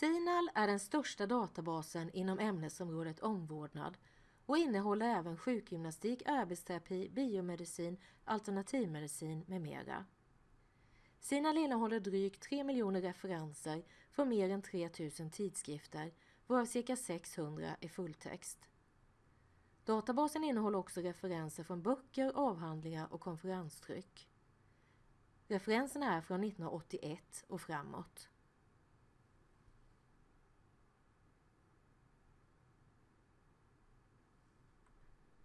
CINAHL är den största databasen inom ämnesområdet omvårdnad och innehåller även sjukgymnastik, arbetsterapi, biomedicin, alternativmedicin med mera. CINAHL innehåller drygt 3 miljoner referenser från mer än 3000 tidskrifter, varav cirka 600 är fulltext. Databasen innehåller också referenser från böcker, avhandlingar och konferenstryck. Referenserna är från 1981 och framåt.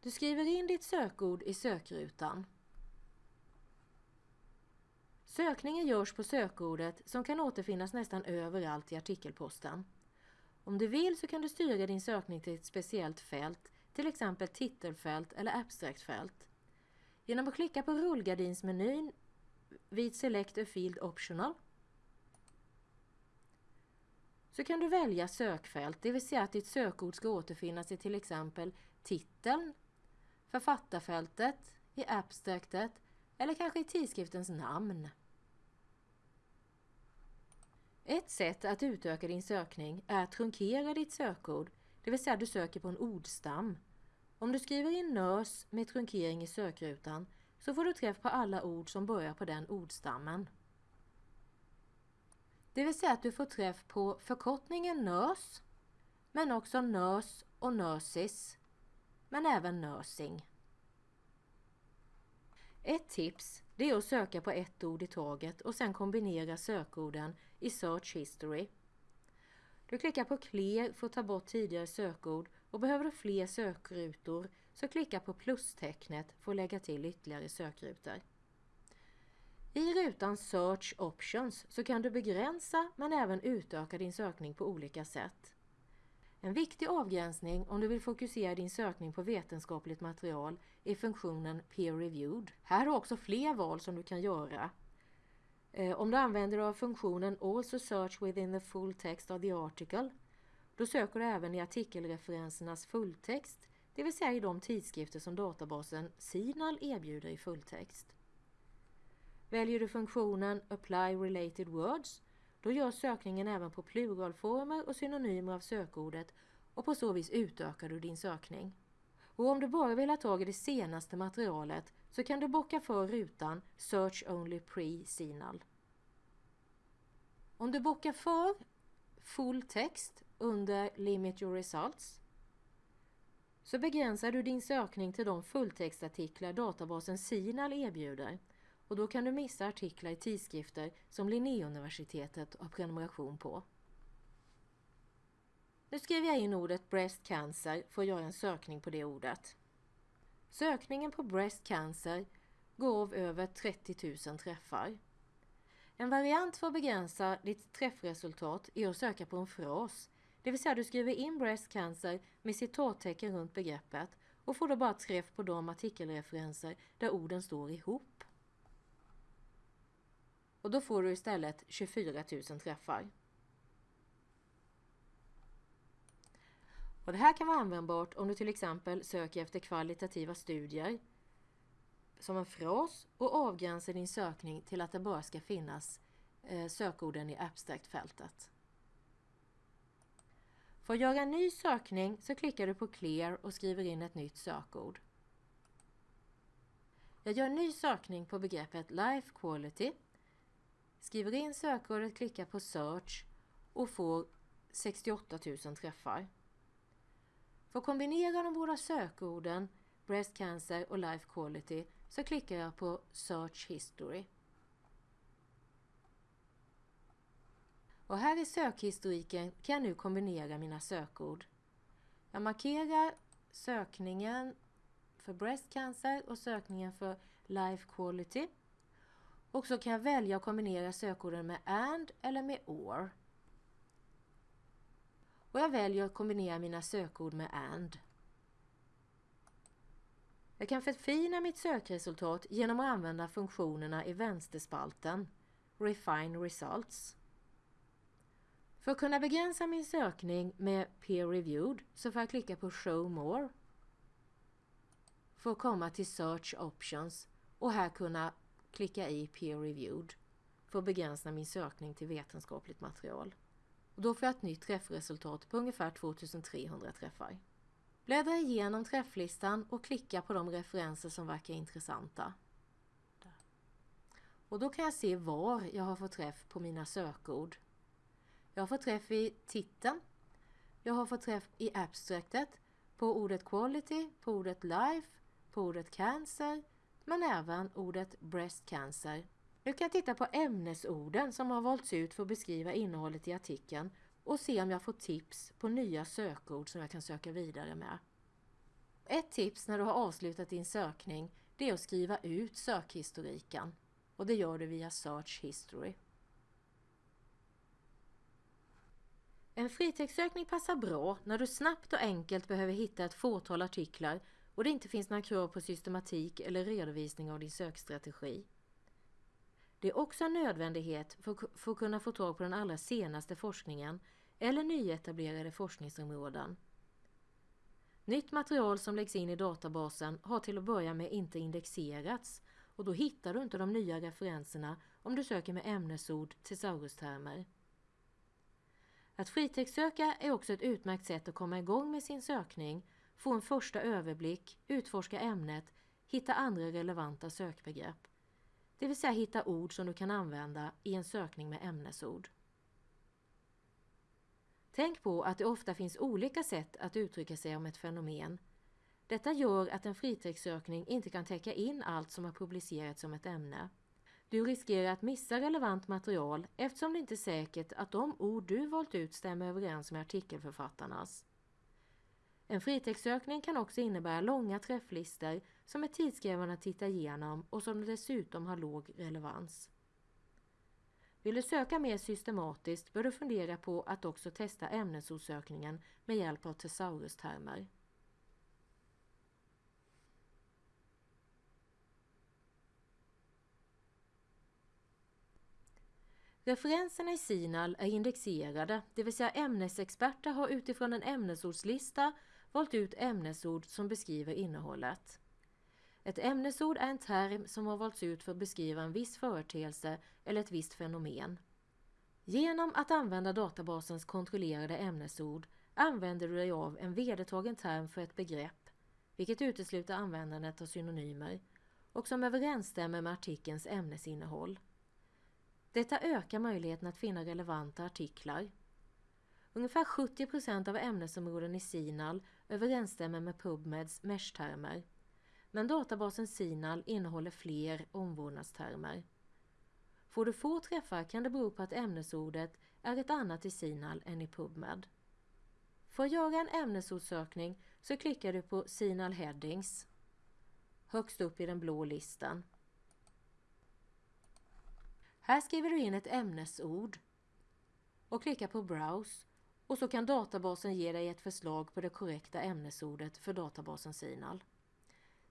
Du skriver in ditt sökord i sökrutan. Sökningen görs på sökordet som kan återfinnas nästan överallt i artikelposten. Om du vill så kan du styra din sökning till ett speciellt fält, till exempel titelfält eller abstractfält. Genom att klicka på rullgardinsmenyn vid Select a Field Optional så kan du välja sökfält, det vill säga att ditt sökord ska återfinnas i till exempel titeln, författarfältet, i abstractet eller kanske i tidskriftens namn. Ett sätt att utöka din sökning är att trunkera ditt sökord, det vill säga du söker på en ordstam. Om du skriver in nös med trunkering i sökrutan så får du träff på alla ord som börjar på den ordstammen. Det vill säga att du får träff på förkortningen nös, men också nös och nösis men även nursing. Ett tips det är att söka på ett ord i taget och sen kombinera sökorden i Search History. Du klickar på Clear för att ta bort tidigare sökord och behöver du fler sökrutor så klicka på plustecknet för att lägga till ytterligare sökrutor. I rutan Search Options så kan du begränsa men även utöka din sökning på olika sätt. En viktig avgränsning om du vill fokusera din sökning på vetenskapligt material är funktionen Peer Reviewed. Här har du också fler val som du kan göra. Eh, om du använder dig av funktionen Also Search within the full text of the article då söker du även i artikelreferensernas fulltext, det vill säga i de tidskrifter som databasen CINAHL erbjuder i fulltext. Väljer du funktionen Apply Related Words då görs sökningen även på pluralformer och synonymer av sökordet och på så vis utökar du din sökning. Och om du bara vill ha tag i det senaste materialet så kan du bocka för rutan Search Only Pre-Sinal. Om du bockar för full text under Limit Your Results så begränsar du din sökning till de fulltextartiklar databasen Sinal erbjuder och då kan du missa artiklar i tidskrifter som Linnéuniversitetet har prenumeration på. Nu skriver jag in ordet breast cancer för att göra en sökning på det ordet. Sökningen på breast cancer gav över 30 000 träffar. En variant för att begränsa ditt träffresultat är att söka på en fras, det vill säga du skriver in breast cancer med citattecken runt begreppet och får då bara träff på de artikelreferenser där orden står ihop. Och då får du istället 24 000 träffar. Och det här kan vara användbart om du till exempel söker efter kvalitativa studier som en fras och avgränsar din sökning till att det bara ska finnas eh, sökorden i abstract-fältet. För att göra en ny sökning så klickar du på Clear och skriver in ett nytt sökord. Jag gör en ny sökning på begreppet Life Quality skriver in sökordet, klickar på Search och får 68 000 träffar. För att kombinera de båda sökorden Breast Cancer och Life Quality så klickar jag på Search History. Och här i sökhistoriken kan jag nu kombinera mina sökord. Jag markerar sökningen för Breast Cancer och sökningen för Life Quality och så kan jag välja att kombinera sökorden med AND eller med OR. Och jag väljer att kombinera mina sökord med AND. Jag kan förfina mitt sökresultat genom att använda funktionerna i vänsterspalten Refine Results. För att kunna begränsa min sökning med Peer Reviewed så får jag klicka på Show More för att komma till Search Options och här kunna klicka i Peer Reviewed för att begränsa min sökning till vetenskapligt material. och då får jag ett nytt träffresultat på ungefär 2300 träffar. Bläddra igenom träfflistan och klicka på de referenser som verkar intressanta. Och då kan jag se var jag har fått träff på mina sökord. Jag har fått träff i titeln. Jag har fått träff i abstractet, på ordet quality, på ordet life, på ordet cancer, men även ordet breast cancer. Nu kan jag titta på ämnesorden som har valts ut för att beskriva innehållet i artikeln och se om jag får tips på nya sökord som jag kan söka vidare med. Ett tips när du har avslutat din sökning det är att skriva ut sökhistoriken och det gör du via Search History. En fritextsökning passar bra när du snabbt och enkelt behöver hitta ett fåtal artiklar och det inte finns några krav på systematik eller redovisning av din sökstrategi. Det är också en nödvändighet för, för att kunna få tag på den allra senaste forskningen eller nyetablerade forskningsområden. Nytt material som läggs in i databasen har till att börja med inte indexerats och då hittar du inte de nya referenserna om du söker med ämnesord tesaurustermer. Att fritextsöka är också ett utmärkt sätt att komma igång med sin sökning, få en första överblick, utforska ämnet, hitta andra relevanta sökbegrepp. Det vill säga hitta ord som du kan använda i en sökning med ämnesord. Tänk på att det ofta finns olika sätt att uttrycka sig om ett fenomen. Detta gör att en fritextsökning inte kan täcka in allt som har publicerats som ett ämne. Du riskerar att missa relevant material eftersom det inte är säkert att de ord du valt ut stämmer överens med artikelförfattarnas. En fritextsökning kan också innebära långa träfflistor som är tidskrävande att titta igenom och som dessutom har låg relevans. Vill du söka mer systematiskt bör du fundera på att också testa ämnesordsökningen med hjälp av tesaurustermer. Referenserna i SINAL är indexerade, det vill säga ämnesexperter har utifrån en ämnesordslista valt ut ämnesord som beskriver innehållet. Ett ämnesord är en term som har valts ut för att beskriva en viss företeelse eller ett visst fenomen. Genom att använda databasens kontrollerade ämnesord använder du dig av en vedertagen term för ett begrepp, vilket utesluter användandet av synonymer och som överensstämmer med artikelns ämnesinnehåll. Detta ökar möjligheten att finna relevanta artiklar. Ungefär 70% av ämnesområden i SINAL överensstämmer med PubMeds mesh-termer men databasen Sinal innehåller fler omvårdnadstermer. Får du få träffar kan det bero på att ämnesordet är ett annat i Sinal än i PubMed. För att göra en ämnesordssökning så klickar du på Sinal Headings högst upp i den blå listan. Här skriver du in ett ämnesord och klickar på Browse och så kan databasen ge dig ett förslag på det korrekta ämnesordet för databasen Sinal.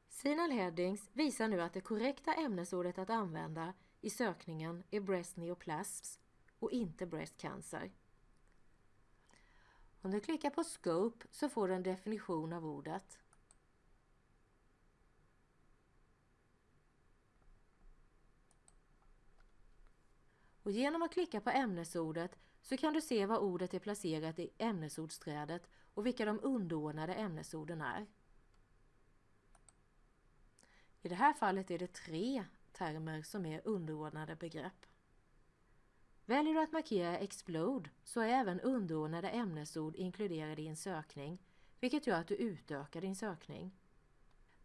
Sinal Headings visar nu att det korrekta ämnesordet att använda i sökningen är breast neoplasms och inte breast cancer. Om du klickar på Scope så får du en definition av ordet. Och genom att klicka på ämnesordet så kan du se var ordet är placerat i ämnesordsträdet och vilka de underordnade ämnesorden är. I det här fallet är det tre termer som är underordnade begrepp. Väljer du att markera Explode så är även underordnade ämnesord inkluderade i en sökning, vilket gör att du utökar din sökning.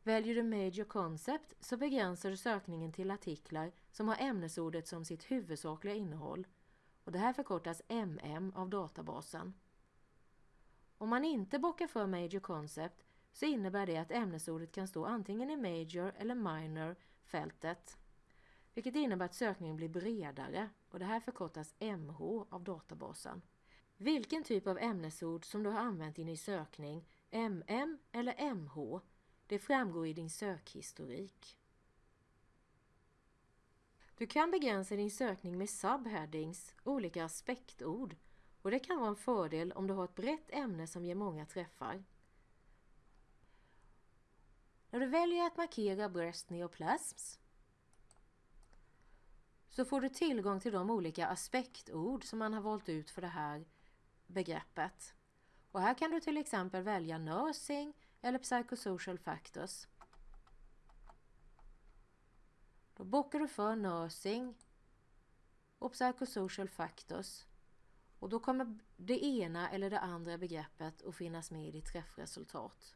Väljer du Major Concept så begränsar du sökningen till artiklar som har ämnesordet som sitt huvudsakliga innehåll och det här förkortas MM av databasen. Om man inte bockar för Major Concept så innebär det att ämnesordet kan stå antingen i Major eller Minor fältet. Vilket innebär att sökningen blir bredare och det här förkortas MH av databasen. Vilken typ av ämnesord som du har använt i din sökning, MM eller MH, det framgår i din sökhistorik. Du kan begränsa din sökning med subheadings, olika aspektord, och det kan vara en fördel om du har ett brett ämne som ger många träffar. När du väljer att markera breast neoplasms så får du tillgång till de olika aspektord som man har valt ut för det här begreppet. Och här kan du till exempel välja nursing eller psychosocial factors. Då bockar du för nursing och psychosocial factors och då kommer det ena eller det andra begreppet att finnas med i ditt träffresultat.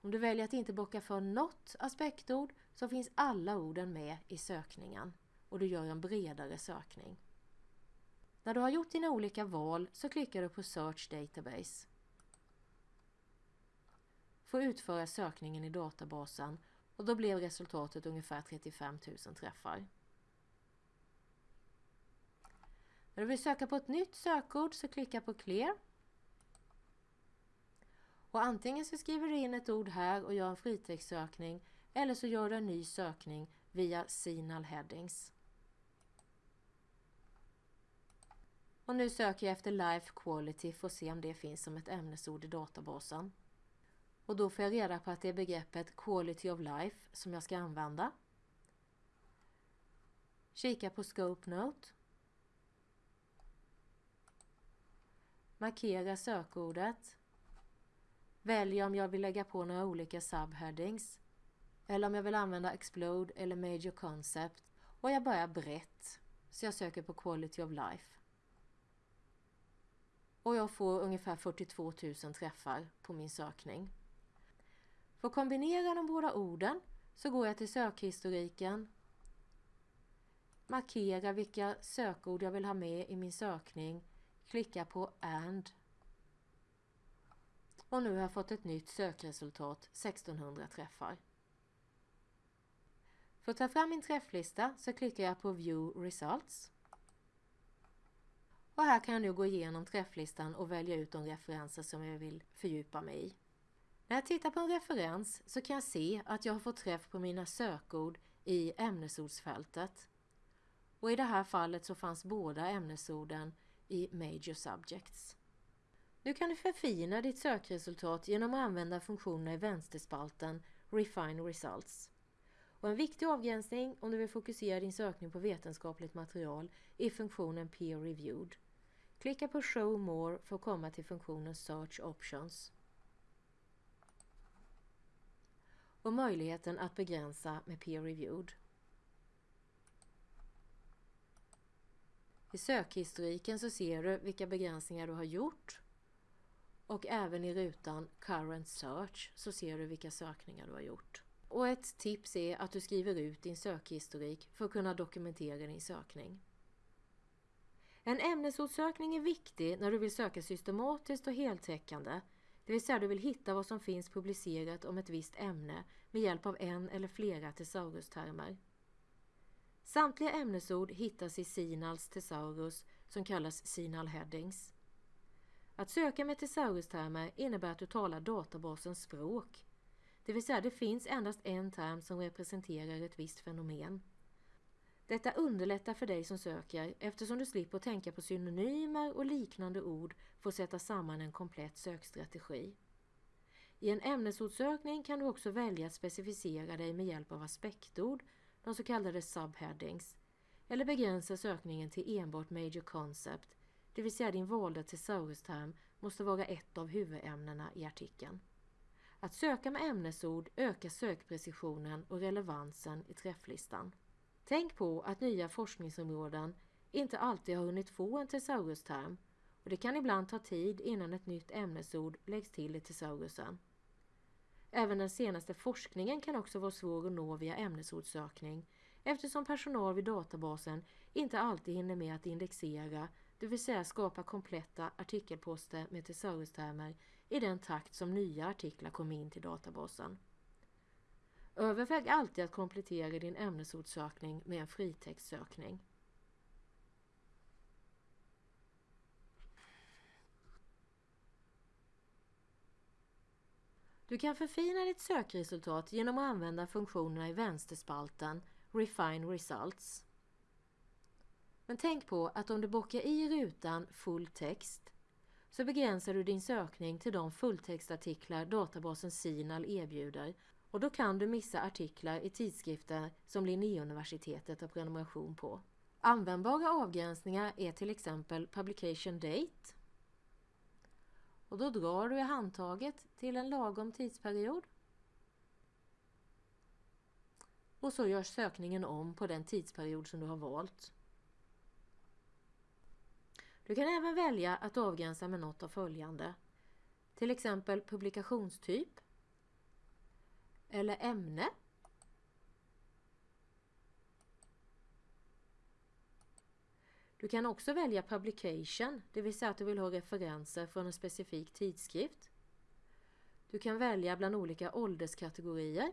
Om du väljer att inte bocka för något aspektord så finns alla orden med i sökningen och du gör en bredare sökning. När du har gjort dina olika val så klickar du på Search Database. För att utföra sökningen i databasen och då blev resultatet ungefär 35 000 träffar. När du vill söka på ett nytt sökord så klicka på Clear. Och antingen så skriver du in ett ord här och gör en fritextsökning eller så gör du en ny sökning via Signal Headings. Och nu söker jag efter Life Quality för att se om det finns som ett ämnesord i databasen. Och då får jag reda på att det är begreppet Quality of Life som jag ska använda. Kika på Scope Note. Markera sökordet. Välj om jag vill lägga på några olika subheadings. Eller om jag vill använda Explode eller Major Concept. Och jag börjar brett. Så jag söker på Quality of Life och jag får ungefär 42 000 träffar på min sökning. För att kombinera de båda orden så går jag till sökhistoriken, markerar vilka sökord jag vill ha med i min sökning, klickar på AND. Och nu har jag fått ett nytt sökresultat. 1600 träffar. För att ta fram min träfflista så klickar jag på View Results. Och här kan jag nu gå igenom träfflistan och välja ut de referenser som jag vill fördjupa mig i. När jag tittar på en referens så kan jag se att jag har fått träff på mina sökord i ämnesordsfältet. Och i det här fallet så fanns båda ämnesorden i Major Subjects. Nu kan du förfina ditt sökresultat genom att använda funktionerna i vänsterspalten Refine Results. Och en viktig avgränsning om du vill fokusera din sökning på vetenskapligt material är funktionen Peer Reviewed. Klicka på Show More för att komma till funktionen Search Options. Och möjligheten att begränsa med Peer Reviewed. I sökhistoriken så ser du vilka begränsningar du har gjort och även i rutan Current Search så ser du vilka sökningar du har gjort. Och ett tips är att du skriver ut din sökhistorik för att kunna dokumentera din sökning. En ämnesordssökning är viktig när du vill söka systematiskt och heltäckande, det vill säga du vill hitta vad som finns publicerat om ett visst ämne med hjälp av en eller flera tesaurustermer. Samtliga ämnesord hittas i Sinals tesaurus som kallas Sinal headings. Att söka med tesaurustermer innebär att du talar databasens språk, det vill säga det finns endast en term som representerar ett visst fenomen. Detta underlättar för dig som söker eftersom du slipper tänka på synonymer och liknande ord för att sätta samman en komplett sökstrategi. I en ämnesordssökning kan du också välja att specificera dig med hjälp av aspektord, de så kallade subheadings, eller begränsa sökningen till enbart major concept, det vill säga din valda tesaurusterm måste vara ett av huvudämnena i artikeln. Att söka med ämnesord ökar sökprecisionen och relevansen i träfflistan. Tänk på att nya forskningsområden inte alltid har hunnit få en tesaurusterm och det kan ibland ta tid innan ett nytt ämnesord läggs till i tesaurusen. Även den senaste forskningen kan också vara svår att nå via ämnesordssökning eftersom personal vid databasen inte alltid hinner med att indexera, det vill säga skapa kompletta artikelposter med tesaurustermer i den takt som nya artiklar kommer in till databasen. Överväg alltid att komplettera din ämnesordssökning med en fritextsökning. Du kan förfina ditt sökresultat genom att använda funktionerna i vänsterspalten Refine Results. Men tänk på att om du bockar i rutan Full text så begränsar du din sökning till de fulltextartiklar databasen Sinal erbjuder och då kan du missa artiklar i tidskrifter som Linnéuniversitetet har prenumeration på. Användbara avgränsningar är till exempel Publication Date. Och då drar du i handtaget till en lagom tidsperiod. Och så görs sökningen om på den tidsperiod som du har valt. Du kan även välja att avgränsa med något av följande. Till exempel publikationstyp eller ämne Du kan också välja publication, det vill säga att du vill ha referenser från en specifik tidskrift. Du kan välja bland olika ålderskategorier.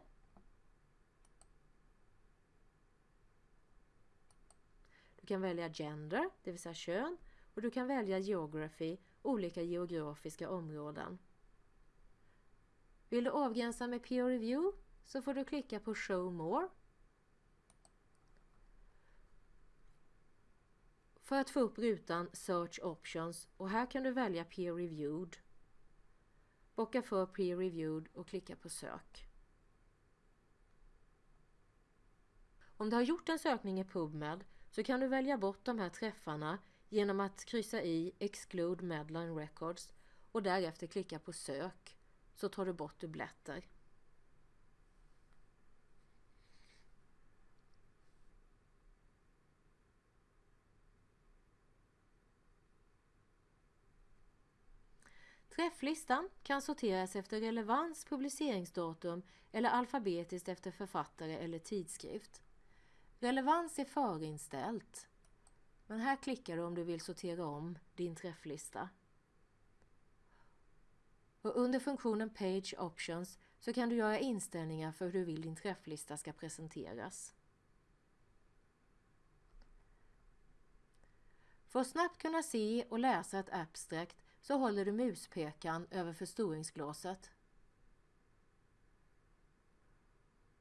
Du kan välja gender, det vill säga kön, och du kan välja geography, olika geografiska områden. Vill du avgränsa med peer review så får du klicka på show more för att få upp rutan Search Options och här kan du välja Peer Reviewed. Bocka för Peer Reviewed och klicka på Sök. Om du har gjort en sökning i PubMed så kan du välja bort de här träffarna genom att kryssa i Exclude Medline Records och därefter klicka på Sök så tar du bort dubbletter. Träfflistan kan sorteras efter relevans, publiceringsdatum eller alfabetiskt efter författare eller tidskrift. Relevans är förinställt. Men här klickar du om du vill sortera om din träfflista. Och under funktionen Page Options så kan du göra inställningar för hur du vill din träfflista ska presenteras. För att snabbt kunna se och läsa ett abstract så håller du muspekan över förstoringsglaset.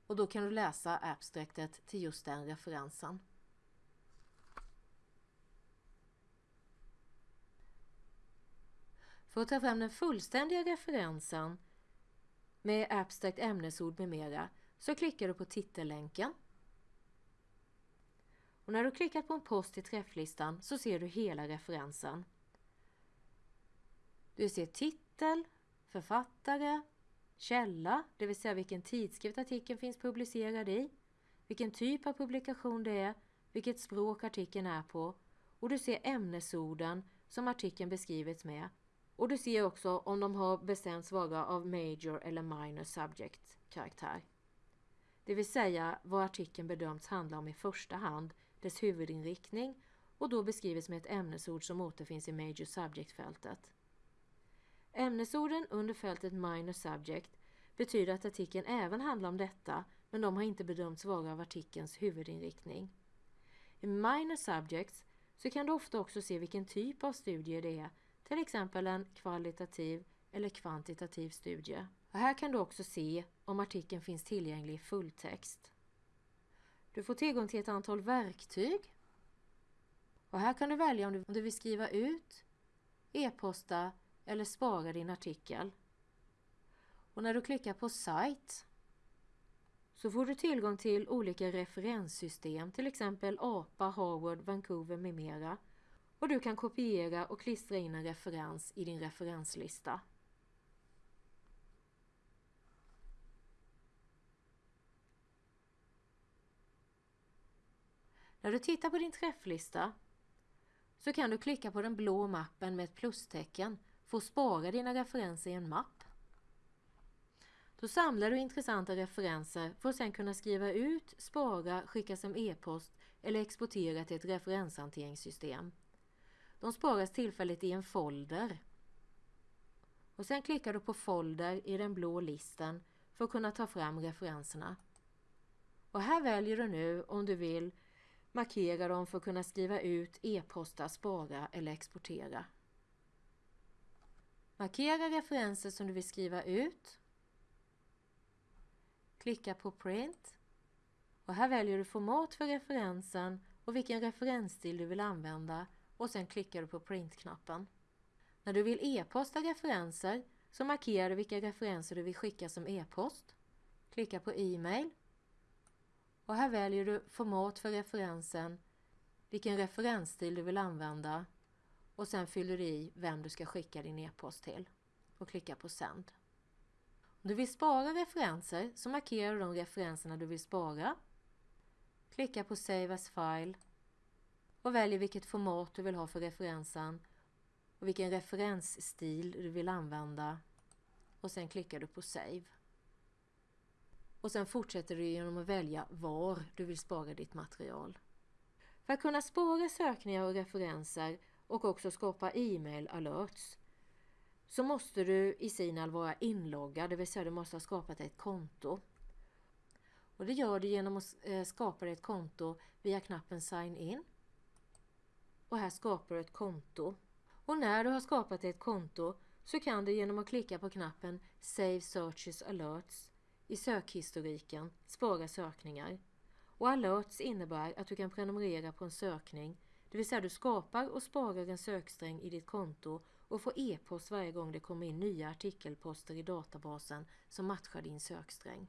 Och då kan du läsa abstraktet till just den referensen. För att ta fram den fullständiga referensen med abstrakt ämnesord med mera så klickar du på titellänken. Och när du klickat på en post i träfflistan så ser du hela referensen. Du ser titel, författare, källa, det vill säga vilken tidskrift artikeln finns publicerad i, vilken typ av publikation det är, vilket språk artikeln är på och du ser ämnesorden som artikeln beskrivits med och du ser också om de har bestämts vara av major eller minor subject karaktär. Det vill säga vad artikeln bedömts handla om i första hand, dess huvudinriktning och då beskrivits med ett ämnesord som återfinns i major subject-fältet. Ämnesorden under fältet minor subject betyder att artikeln även handlar om detta men de har inte bedömts vara av artikelns huvudinriktning. I minor subjects så kan du ofta också se vilken typ av studie det är, till exempel en kvalitativ eller kvantitativ studie. Och här kan du också se om artikeln finns tillgänglig i fulltext. Du får tillgång till ett antal verktyg. Och här kan du välja om du vill skriva ut, e-posta eller spara din artikel. Och när du klickar på Site så får du tillgång till olika referenssystem, till exempel APA, Harvard, Vancouver med mera. Och du kan kopiera och klistra in en referens i din referenslista. När du tittar på din träfflista så kan du klicka på den blå mappen med ett plustecken för att spara dina referenser i en mapp. Då samlar du intressanta referenser för att sedan kunna skriva ut, spara, skicka som e-post eller exportera till ett referenshanteringssystem. De sparas tillfälligt i en folder. Och Sen klickar du på folder i den blå listen för att kunna ta fram referenserna. Och här väljer du nu om du vill markera dem för att kunna skriva ut, e-posta, spara eller exportera. Markera referenser som du vill skriva ut. Klicka på Print. Och här väljer du format för referensen och vilken referensstil du vill använda och sen klickar du på Print-knappen. När du vill e-posta referenser så markerar du vilka referenser du vill skicka som e-post. Klicka på E-mail. Och här väljer du format för referensen vilken referensstil du vill använda och sen fyller du i vem du ska skicka din e-post till och klicka på sänd. Om du vill spara referenser så markerar du de referenserna du vill spara. Klicka på Save as file och väljer vilket format du vill ha för referensen och vilken referensstil du vill använda och sen klickar du på Save. Och sen fortsätter du genom att välja var du vill spara ditt material. För att kunna spara sökningar och referenser och också skapa e-mail alerts så måste du i Signal vara inloggad, det vill säga du måste ha skapat ett konto. Och det gör du genom att eh, skapa ett konto via knappen Sign in. Och här skapar du ett konto. Och när du har skapat ett konto så kan du genom att klicka på knappen Save Searches Alerts i sökhistoriken spara sökningar. Och alerts innebär att du kan prenumerera på en sökning, det vill säga du skapar och sparar en söksträng i ditt konto och får e-post varje gång det kommer in nya artikelposter i databasen som matchar din söksträng.